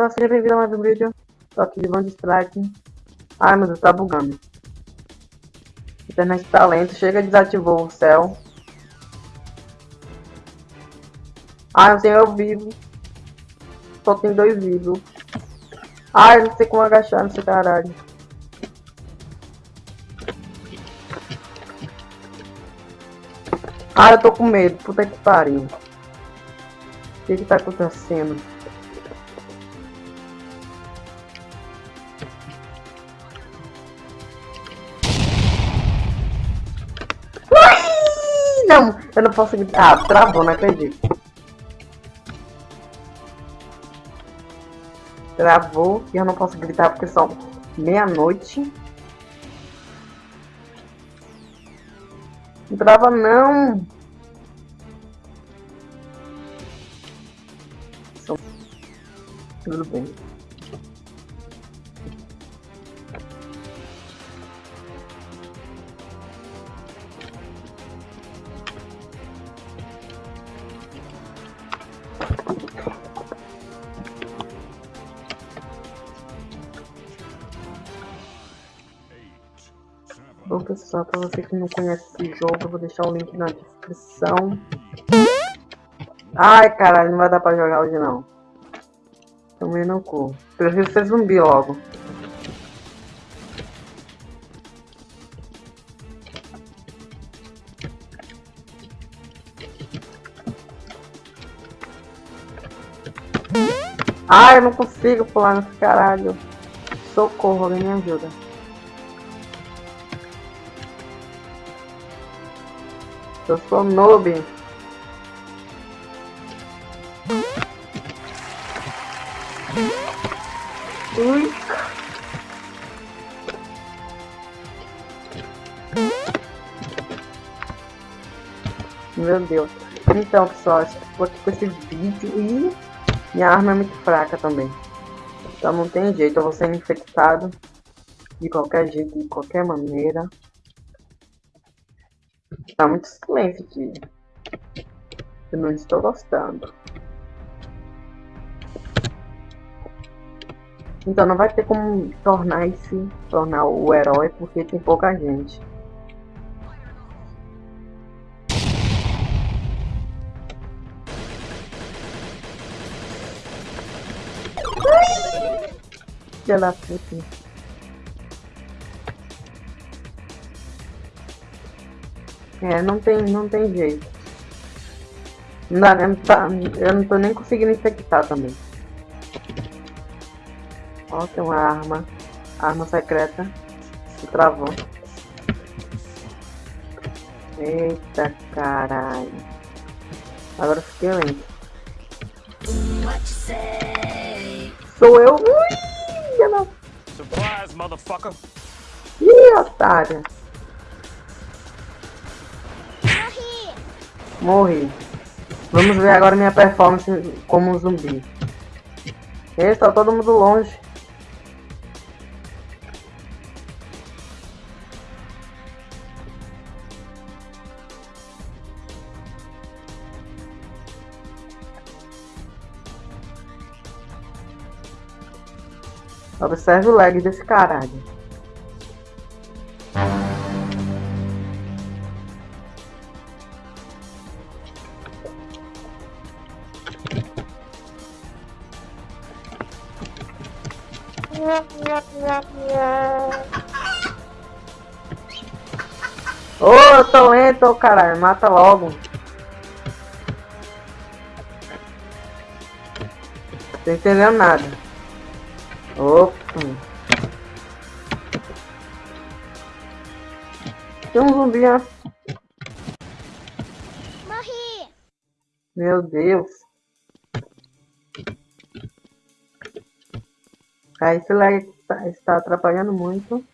pessoal, seja bem-vindo a mais um vídeo. Tô aqui de Band Strike. Ai meu Deus, tá bugando. Internet tá lento, chega desativou o céu. Ai, eu tenho eu vivo. Só tem dois vivos. Ai, não sei como agachar nesse caralho. Ai, eu tô com medo, puta que pariu. O que que tá acontecendo? Não, eu não posso gritar. Ah, travou, não acredito. Travou e eu não posso gritar porque são meia-noite. Não trava não. Tudo bem. Pessoal, para você que não conhece esse jogo, eu vou deixar o link na descrição. Ai caralho, não vai dar pra jogar hoje não. Também não cu. Prefiro ser zumbi logo. Ai, eu não consigo pular nesse caralho. Socorro, alguém me ajuda. Eu sou noob. Ui. Meu Deus. Então, pessoal, estou aqui com esse vídeo e minha arma é muito fraca também. Então não tem jeito, eu vou ser infectado de qualquer jeito, de qualquer maneira. Tá muito silêncio aqui. Eu não estou gostando. Então não vai ter como tornar esse, tornar o herói porque tem pouca gente. Da puta. É, não tem, não tem jeito. Não dá, nem tá, eu não tô nem conseguindo infectar também. Ó, tem uma arma. Arma secreta. Se travou. Eita caralho. Agora fiquei lento. Sou eu. Ui, Surprise, motherfucker. Ih, otária. Morri. Vamos ver agora minha performance como um zumbi. Está todo mundo longe. Observe o lag desse caralho. Lento, caralho, mata logo. Tô entendendo nada. Opa. Tem um zumbi. Morri. Meu Deus. Aí esse lag está, está atrapalhando muito.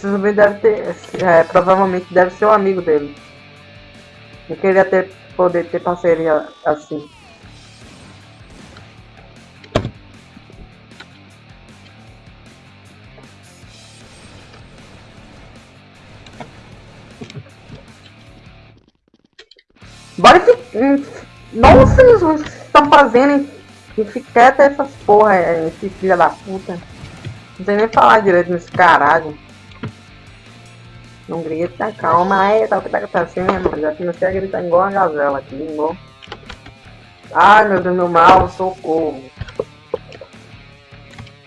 Esse zumbi deve ter. É, provavelmente deve ser um amigo dele. Eu queria ter, poder ter parceria assim. Bora que. Hum, nossa, Jesus, estão fazendo, hein? E fica essas porra, é, esse filho da puta. Não sei nem falar direito nesse caralho. Não grita, calma aí, tá o que tá acontecendo? Já comecei a gritar igual uma gazela aqui, igual. Ai meu Deus, meu mal, socorro.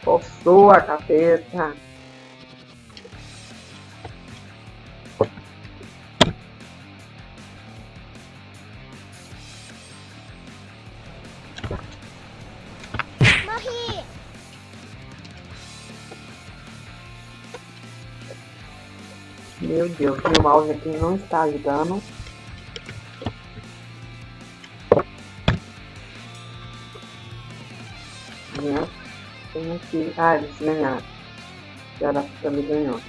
Coçou a capeta. Meu Deus, meu mouse aqui não está ajudando. Né? Tem que. Ah, eles ganharam. Da também ganhou.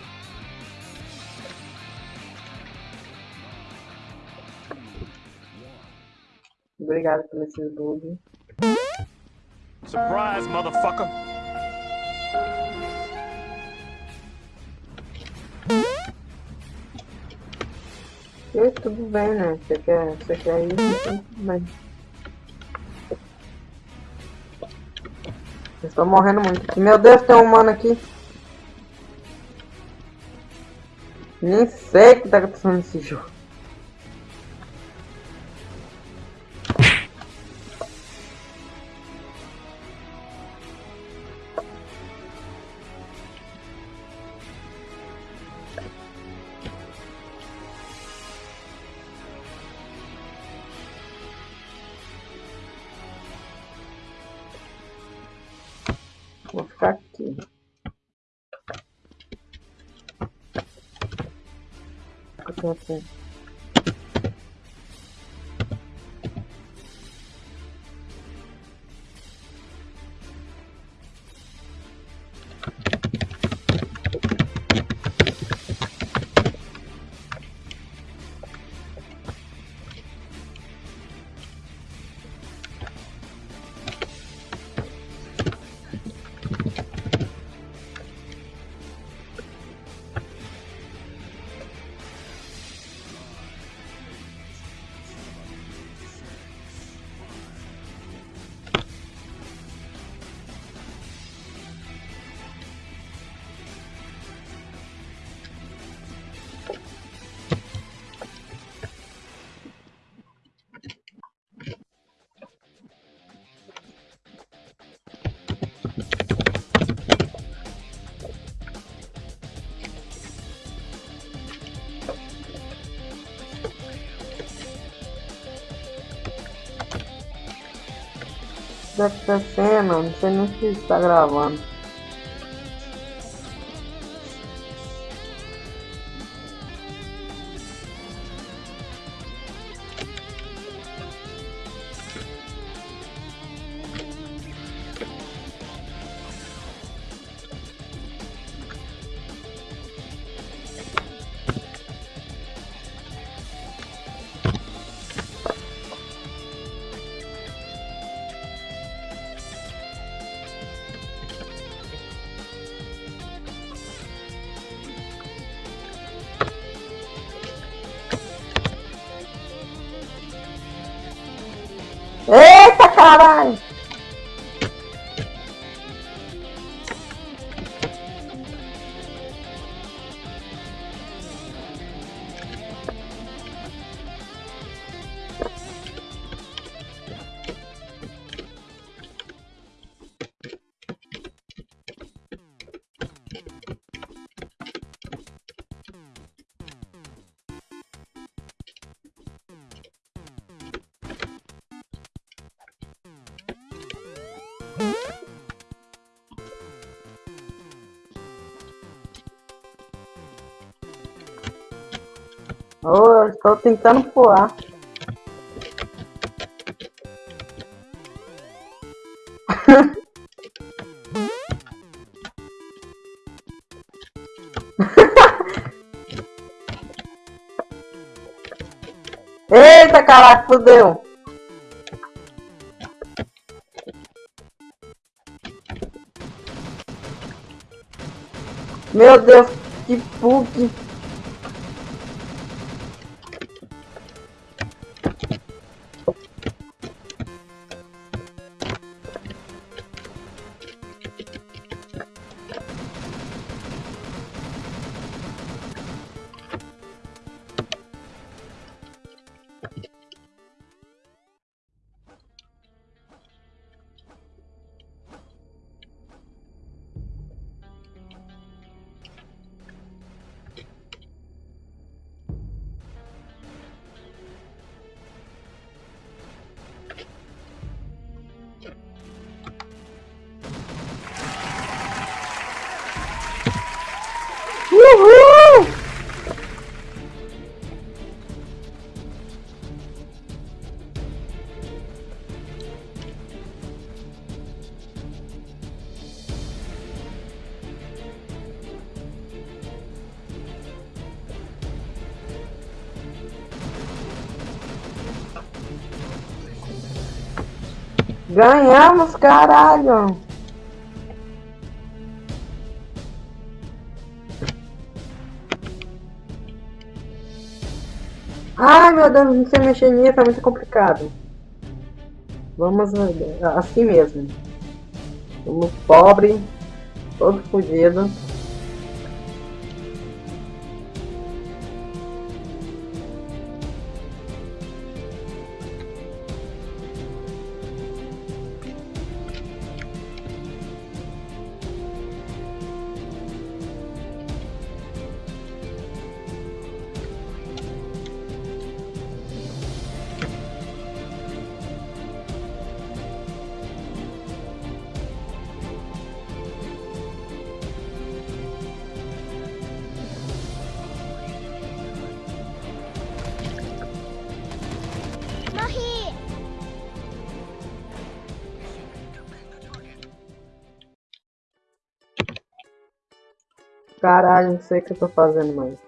Obrigado pelo esse bug. Surprise, motherfucker. E tudo bem, né? Você quer, você quer ir, tudo bem. Eu estou morrendo muito. Meu Deus, tem um humano aqui. Nem sei o que tá acontecendo nesse jogo. Deve estar não sei nem se está gravando. Eita estou tentando voar. Eita caraca, fudeu! Meu Deus, que bug! Ganhamos, caralho! Ai meu Deus, não sei mexer nisso, é muito complicado. Vamos assim mesmo. Vamos pobre, todo fodido. Caralho, não sei o que eu tô fazendo mais.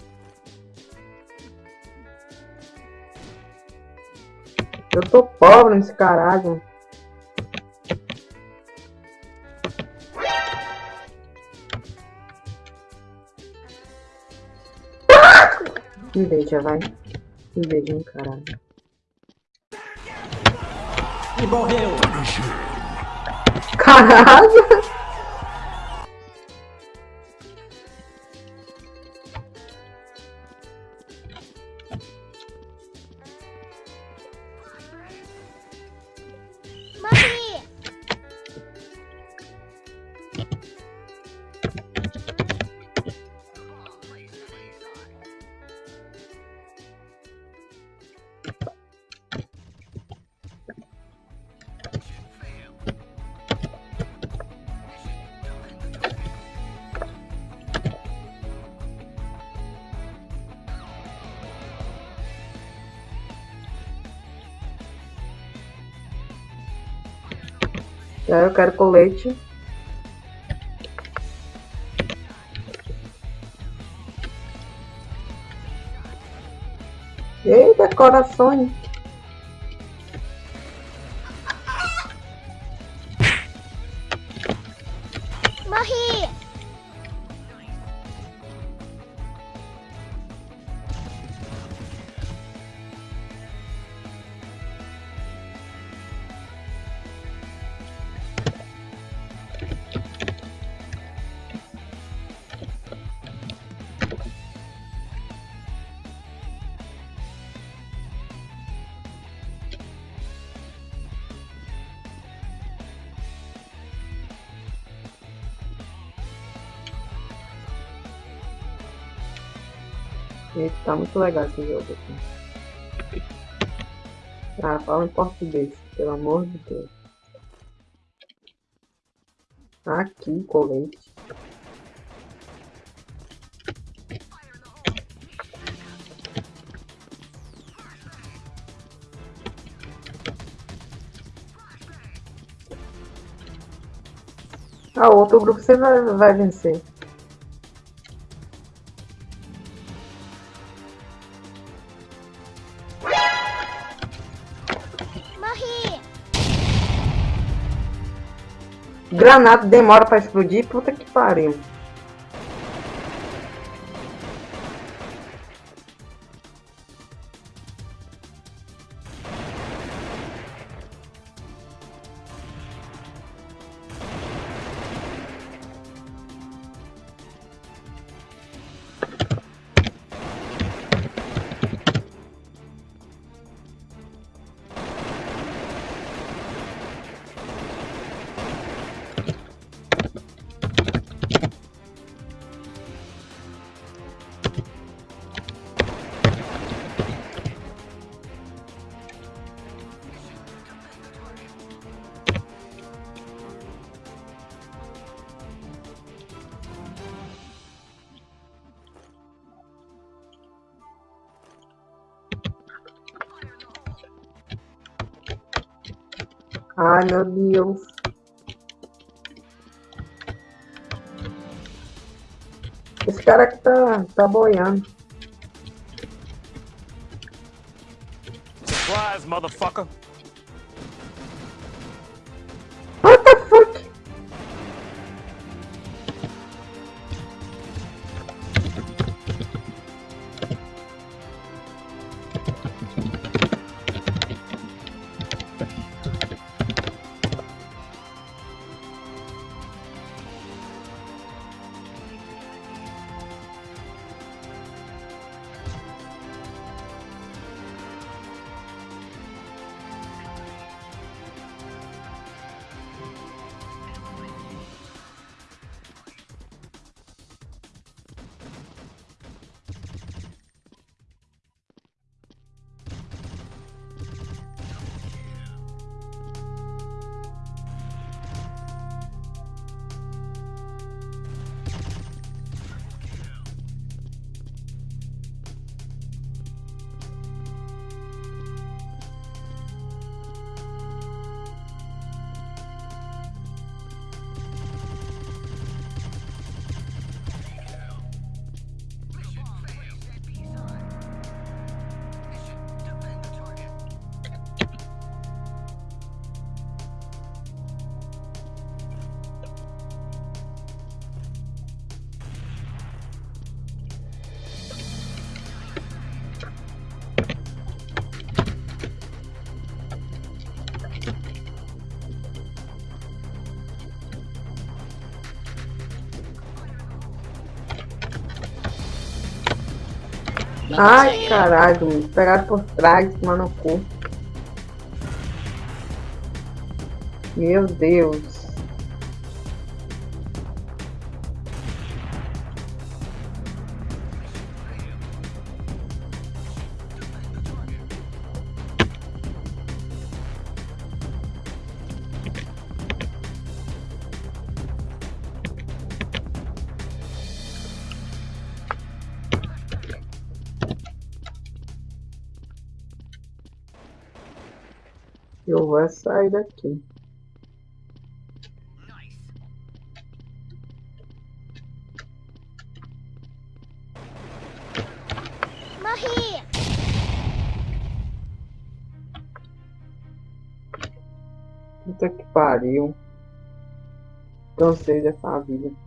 Eu tô pobre nesse caralho. Inveja, vai. Inveja, caralho. E morreu. Caralho! Tá, eu quero colete. Eita, corações. Tá muito legal esse jogo aqui. Ah, fala em português, pelo amor de Deus. Aqui, colete. Ah, outro grupo você vai, vai vencer. Granada demora pra explodir, puta que pariu. Ai, meu Deus. Esse cara aqui tá, tá boiando. Surprise, motherfucker. Ai, caralho, pegaram por trás, mano, no cu. Meu Deus. Vou sair daqui. Morri! Puta que pariu. Cansei dessa vida.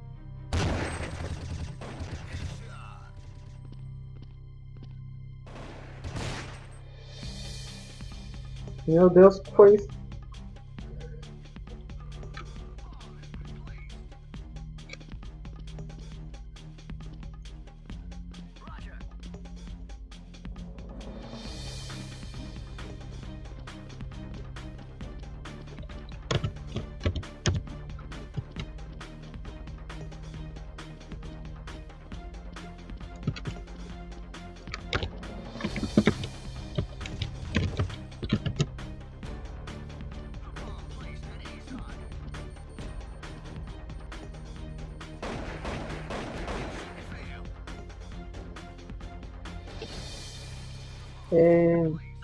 Meu Deus, foi?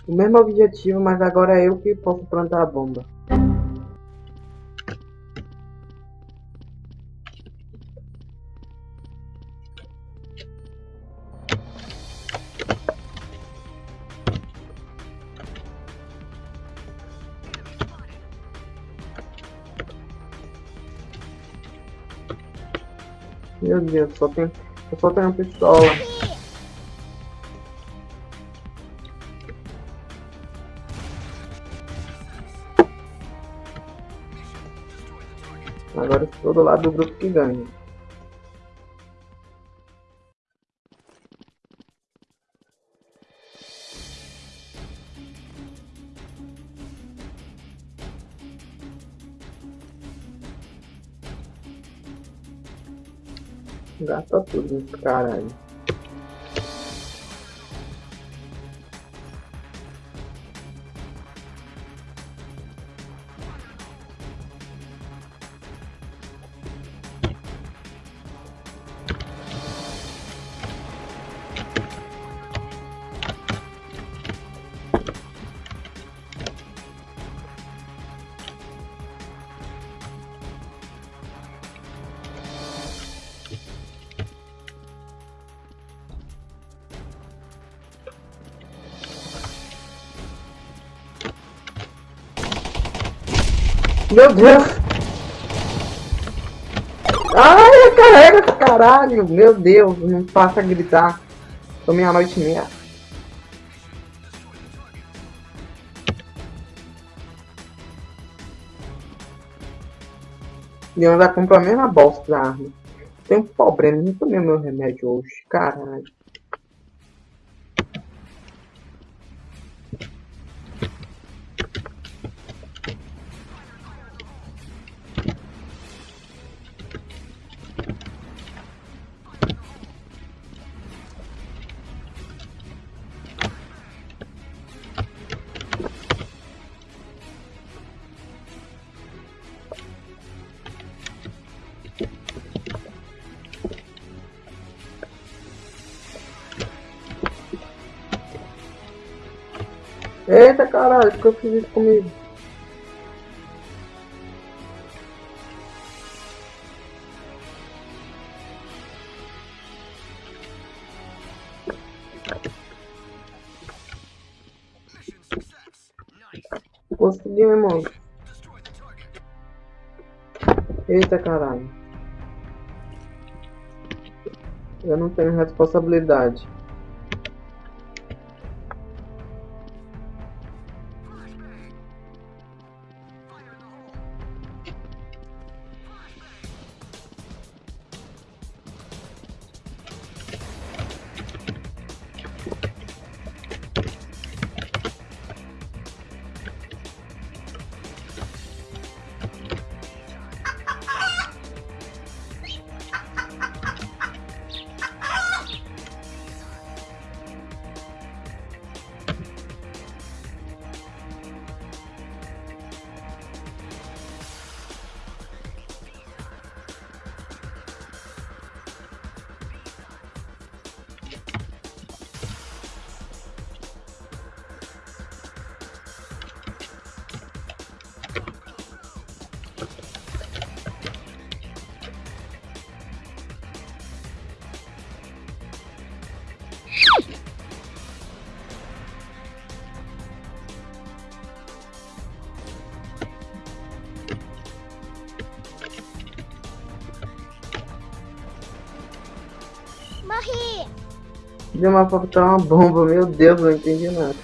O mesmo objetivo, mas agora é eu que posso plantar a bomba. Meu Deus, só tem, eu só tenho uma pistola. Agora estou do lado do grupo que ganha. Gasta tudo caralho. Meu Deus! Ai, carrega, caralho! Meu Deus, não passa a gritar. Tô meia-noite e meia. E ainda compra a mesma bosta da arma. Tem um problema, não tomei meu remédio hoje, caralho. Eu fiz isso comigo? Consegui, irmão. Eita caralho. Eu não tenho responsabilidade. Deu uma pra botar uma bomba, meu Deus, não entendi nada.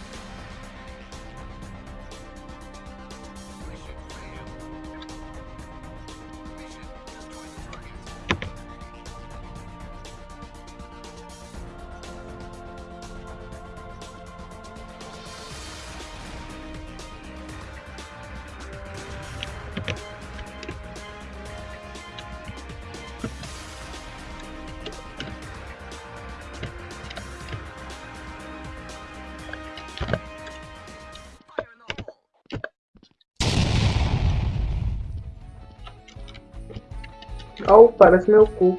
Parece meu cu.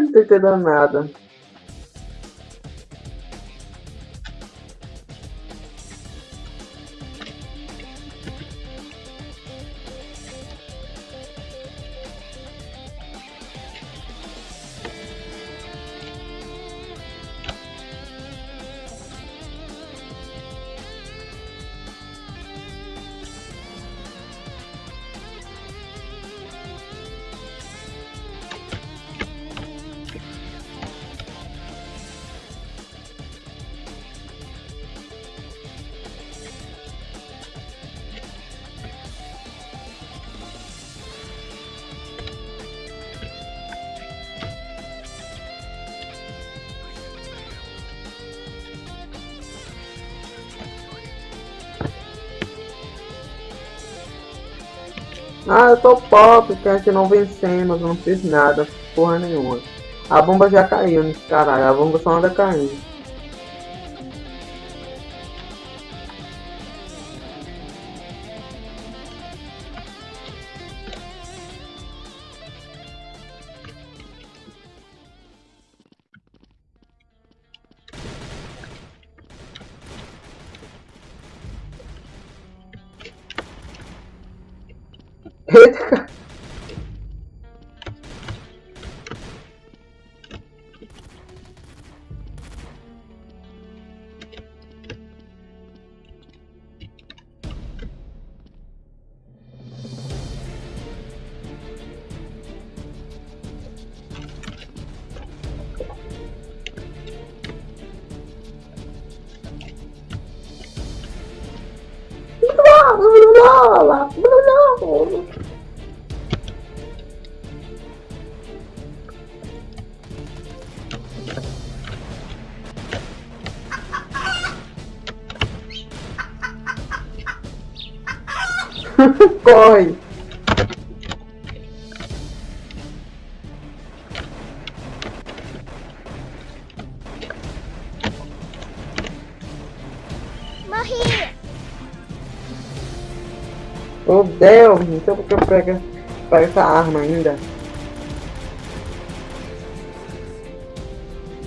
Não tô entendendo nada. Ah, eu tô pop, que a gente não vencemos, eu não fiz nada, porra nenhuma. A bomba já caiu nesse caralho, a bomba só anda caindo. Corre! Morri! Oh Deus, sei porque eu pego, pego essa arma ainda.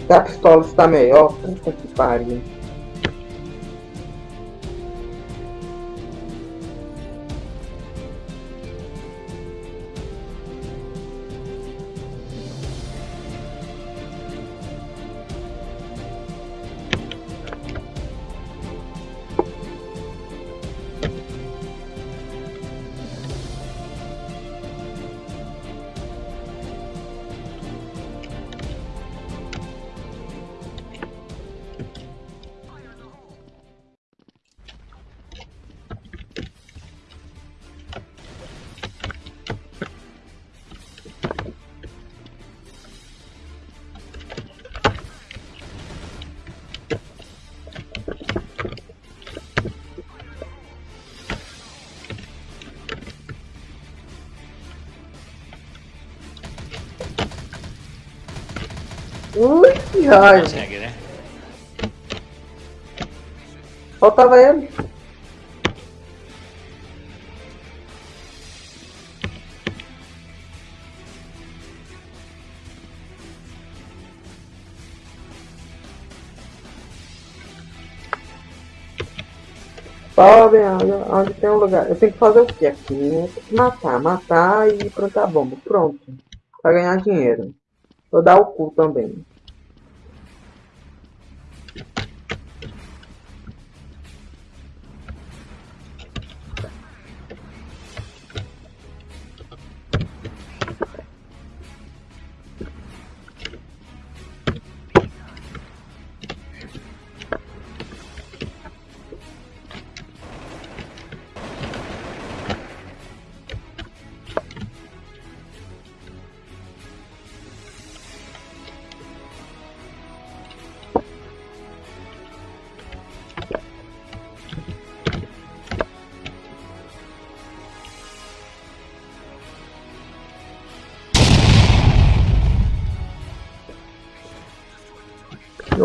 Se a pistola está melhor, puta que pariu. Ui, que raio. Consegue, né? Faltava ele. Podem, onde, onde tem um lugar. Eu tenho que fazer o que aqui? Matar, matar e plantar bomba. Pronto. Pra ganhar dinheiro. Vou dar o cu também.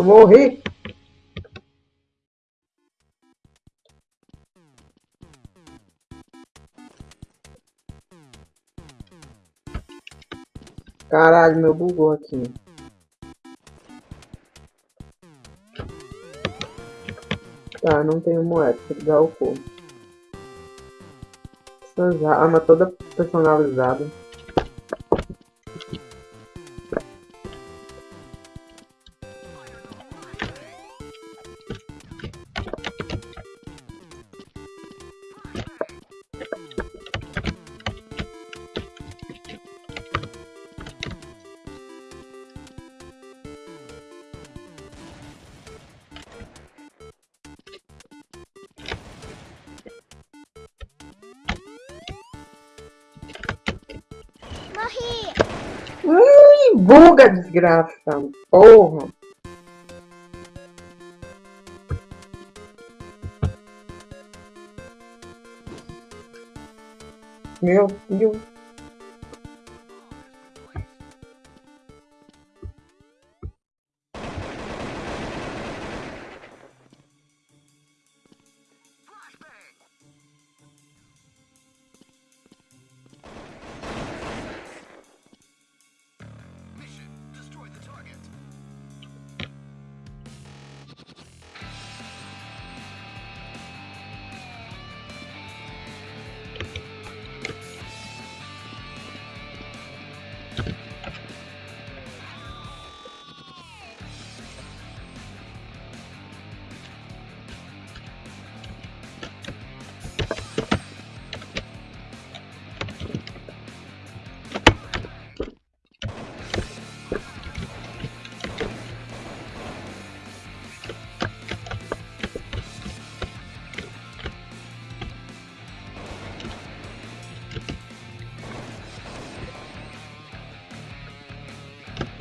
Morri. Caralho, meu bugou aqui. Tá, não tenho moeda, tem que dar o cu. Essas armas toda personalizada. Desgraça. Porra. Meu Deus.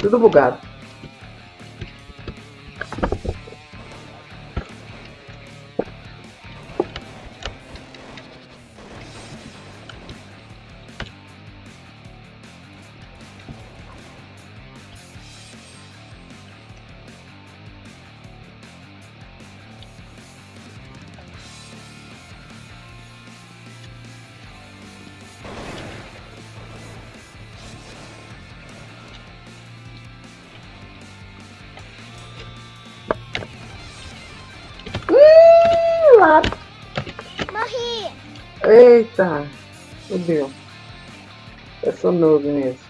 Tudo bugado. Noob mesmo.